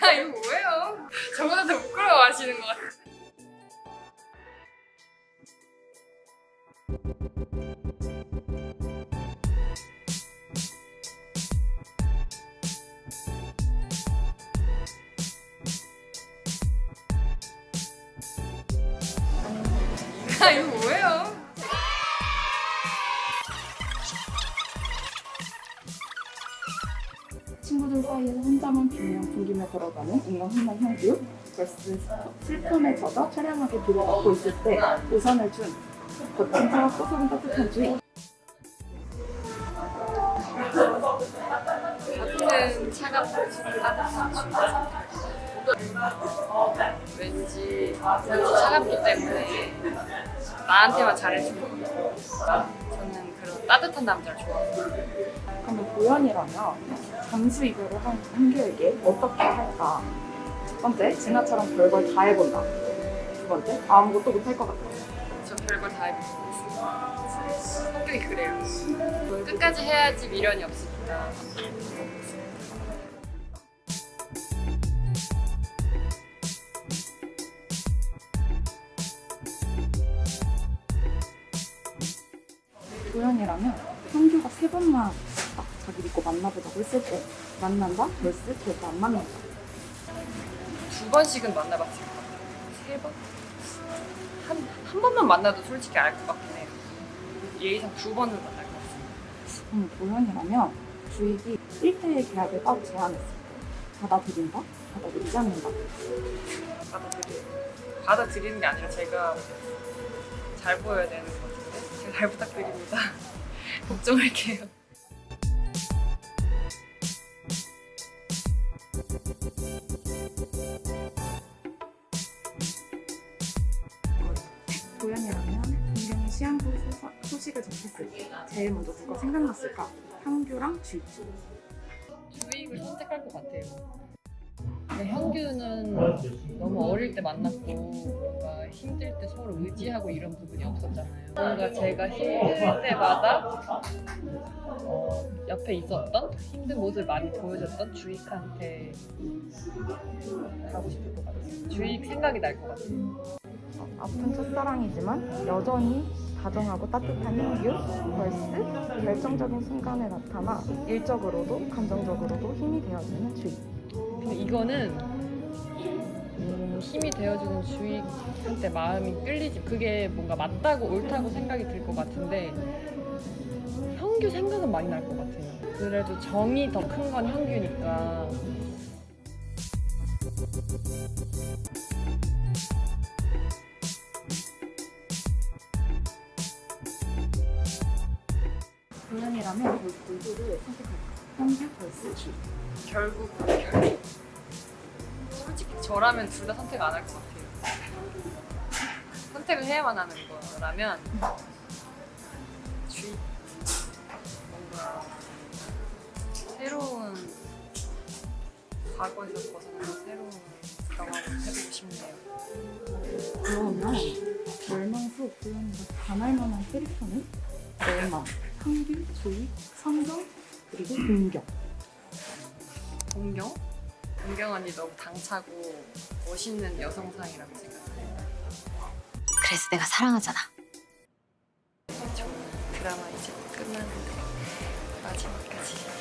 아 이거 뭐예요? 저보다 더 부끄러워하시는 것 같아. 아 이거 친구들 사이에서 혼자만 비며 풍기며 걸어가는 인간 혼란 형규 vs 슬픔에 젖어 비를 받고 있을 때 우선을 준 거친 차와 꼬소린 따뜻한 주의 같은 차갑고 따뜻한 주 왠지 차갑기 때문에 나한테만 잘해주는. 저는 그런 따뜻한 남자를 좋아해요. 그러면 보현이라면 잠수 이별을 한 한규에게 어떻게 할까? 첫 번째, 진아처럼 별걸 다 해본다. 두 번째, 아무것도 못할 것 같다. 저 별걸 다 해보고. 성격이 그래요. 끝까지 해야지 미련이 없으니까. 보현이라면 한규가 세 번만 딱 자기 믿고 만나보자고 했을 때 만난다 vs 절대 안 만난다. 두 번씩은 만나봤을 것 같아요. 세 번? 한, 한 번만 만나도 솔직히 알 것 같긴 해요. 예의상 두 번은 만날 것 같아요. 음, 보현이라면 주익이 1대1 계약을 따로 제안했을 때 받아들인다? 받아들이지 않는다. 받아들여요. 받아들이는 게 아니라 제가 잘 보여야 되는 것 같은데 제가 잘 부탁드립니다. 걱정할게요. 시한부 소- 소식을 접했을 때 제일 먼저 누가 생각났을까? 한규랑 주익. 주익을 선택할 것 같아요. 근데 현규는 너무 어릴 때 만났고 뭔가 힘들 때 서로 의지하고 이런 부분이 없었잖아요. 뭔가 제가 힘들 때마다 어, 옆에 있었던 힘든 모습을 많이 보여줬던 주익한테 가고 싶을 것 같아요. 주익 생각이 날 것 같아요. 아픈 첫사랑이지만 여전히 다정하고 따뜻한 한규 vs 결정적인 순간에 나타나 일적으로도 감정적으로도 힘이 되어주는 주익. 근데 이거는 음, 힘이 되어주는 주익한테 마음이 끌리지. 그게 뭔가 맞다고 옳다고 생각이 들 것 같은데 형규 생각은 많이 날 것 같아요. 그래도 정이 더 큰 건 형규니까 보현이라면 누구를 선택할까? 한규 vs 주익. 결국 결국. 솔직히 저라면 둘 다 선택 안 할 것 같아요. 선택을 해야만 하는 거라면 주익 뭔가 새로운 과거에서 벗어나서 새로운 경험을 해보고 싶네요. 그러면 멸망 후 보현이가 반할 만한 캐릭터는? 멸망, 한규, 조익, 성경, 그리고 공격. 동경? 동경 언니 너무 당차고 멋있는 여성상이라고 생각해요. 그래서 내가 사랑하잖아. 저는 드라마 이제 끝나는데 마지막까지